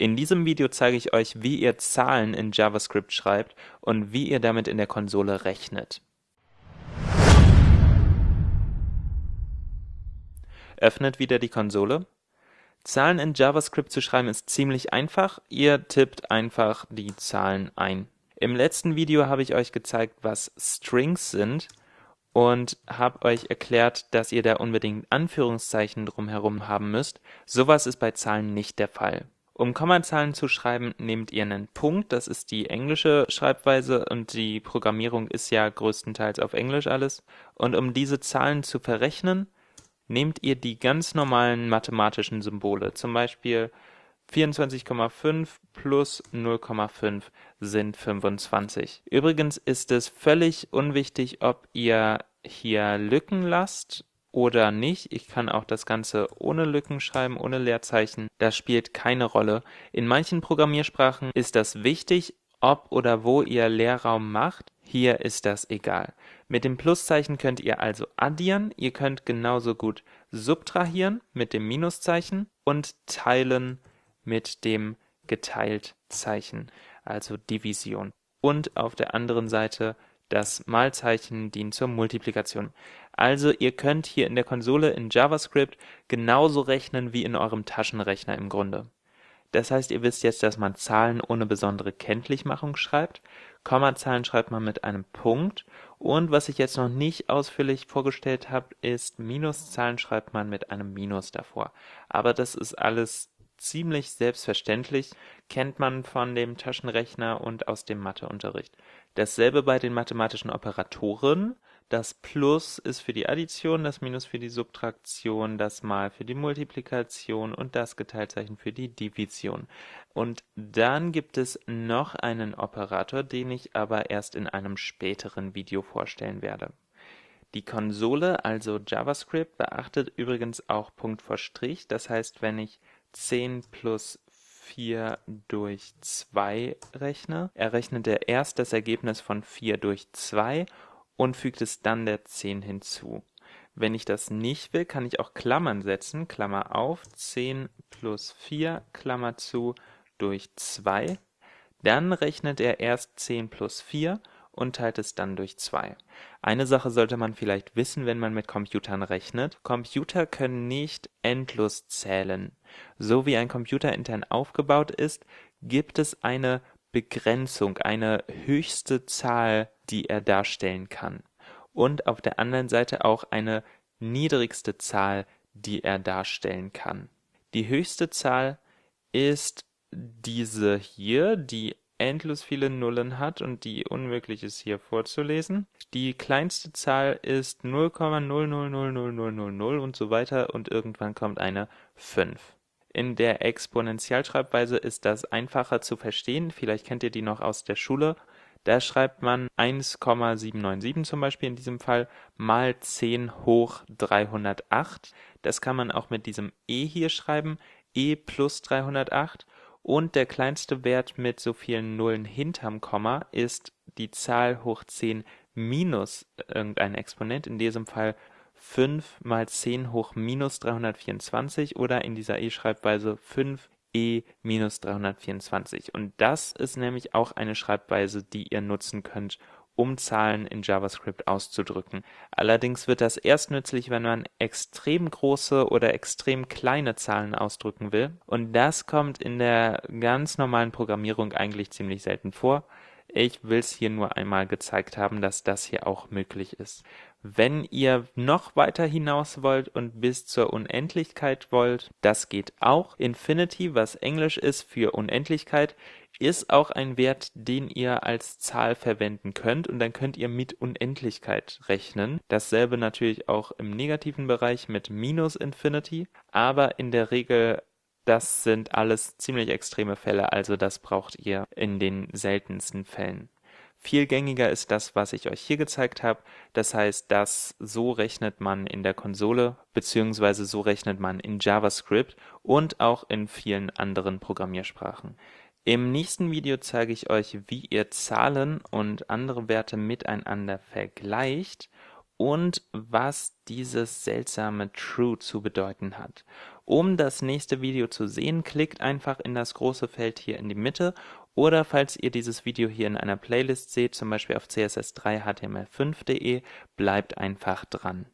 In diesem Video zeige ich euch, wie ihr Zahlen in JavaScript schreibt und wie ihr damit in der Konsole rechnet. Öffnet wieder die Konsole. Zahlen in JavaScript zu schreiben ist ziemlich einfach. Ihr tippt einfach die Zahlen ein. Im letzten Video habe ich euch gezeigt, was Strings sind und habe euch erklärt, dass ihr da unbedingt Anführungszeichen drumherum haben müsst. Sowas ist bei Zahlen nicht der Fall. Um Kommazahlen zu schreiben, nehmt ihr einen Punkt, das ist die englische Schreibweise und die Programmierung ist ja größtenteils auf Englisch alles. Und um diese Zahlen zu verrechnen, nehmt ihr die ganz normalen mathematischen Symbole, zum Beispiel 24,5 plus 0,5 sind 25. Übrigens ist es völlig unwichtig, ob ihr hier Lücken lasst oder nicht. Ich kann auch das Ganze ohne Lücken schreiben, ohne Leerzeichen. Das spielt keine Rolle. In manchen Programmiersprachen ist das wichtig, ob oder wo ihr Leerraum macht. Hier ist das egal. Mit dem Pluszeichen könnt ihr also addieren. Ihr könnt genauso gut subtrahieren mit dem Minuszeichen und teilen mit dem Geteilt-Zeichen, also Division. Und auf der anderen Seite das Malzeichen dient zur Multiplikation. Also ihr könnt hier in der Konsole in JavaScript genauso rechnen wie in eurem Taschenrechner im Grunde. Das heißt, ihr wisst jetzt, dass man Zahlen ohne besondere Kenntlichmachung schreibt. Kommazahlen schreibt man mit einem Punkt. Und was ich jetzt noch nicht ausführlich vorgestellt habe, ist Minuszahlen schreibt man mit einem Minus davor. Aber das ist alles ziemlich selbstverständlich, kennt man von dem Taschenrechner und aus dem Matheunterricht. Dasselbe bei den mathematischen Operatoren. Das Plus ist für die Addition, das Minus für die Subtraktion, das Mal für die Multiplikation und das Geteiltzeichen für die Division. Und dann gibt es noch einen Operator, den ich aber erst in einem späteren Video vorstellen werde. Die Konsole, also JavaScript, beachtet übrigens auch Punkt vor Strich. Das heißt, wenn ich 10 plus 4 durch 2 rechne, errechnet er erst das Ergebnis von 4 durch 2 und fügt es dann der 10 hinzu. Wenn ich das nicht will, kann ich auch Klammern setzen, Klammer auf, 10 plus 4, Klammer zu, durch 2. Dann rechnet er erst 10 plus 4 und teilt es dann durch 2. Eine Sache sollte man vielleicht wissen, wenn man mit Computern rechnet. Computer können nicht endlos zählen. So wie ein Computer intern aufgebaut ist, gibt es eine Begrenzung, eine höchste Zahl, die er darstellen kann. Und auf der anderen Seite auch eine niedrigste Zahl, die er darstellen kann. Die höchste Zahl ist diese hier, die endlos viele Nullen hat und die unmöglich ist hier vorzulesen. Die kleinste Zahl ist 0,000000 und so weiter und irgendwann kommt eine 5. In der Exponentialschreibweise ist das einfacher zu verstehen, vielleicht kennt ihr die noch aus der Schule. Da schreibt man 1,797 zum Beispiel in diesem Fall mal 10 hoch 308. Das kann man auch mit diesem e hier schreiben, e plus 308 und der kleinste Wert mit so vielen Nullen hinterm Komma ist die Zahl hoch 10 minus irgendein Exponent, in diesem Fall 5 mal 10 hoch minus 324 oder in dieser e-Schreibweise 5 e minus 324. Und das ist nämlich auch eine Schreibweise, die ihr nutzen könnt, um Zahlen in JavaScript auszudrücken. Allerdings wird das erst nützlich, wenn man extrem große oder extrem kleine Zahlen ausdrücken will. Und das kommt in der ganz normalen Programmierung eigentlich ziemlich selten vor. Ich will es hier nur einmal gezeigt haben, dass das hier auch möglich ist. Wenn ihr noch weiter hinaus wollt und bis zur Unendlichkeit wollt, das geht auch. Infinity, was Englisch ist für Unendlichkeit, ist auch ein Wert, den ihr als Zahl verwenden könnt und dann könnt ihr mit Unendlichkeit rechnen. Dasselbe natürlich auch im negativen Bereich mit minus Infinity, aber in der Regel das sind alles ziemlich extreme Fälle, also das braucht ihr in den seltensten Fällen. Viel gängiger ist das, was ich euch hier gezeigt habe. Das heißt, das so rechnet man in der Konsole beziehungsweise so rechnet man in JavaScript und auch in vielen anderen Programmiersprachen. Im nächsten Video zeige ich euch, wie ihr Zahlen und andere Werte miteinander vergleicht und was dieses seltsame True zu bedeuten hat. Um das nächste Video zu sehen, klickt einfach in das große Feld hier in die Mitte oder falls ihr dieses Video hier in einer Playlist seht, zum Beispiel auf css3html5.de, bleibt einfach dran.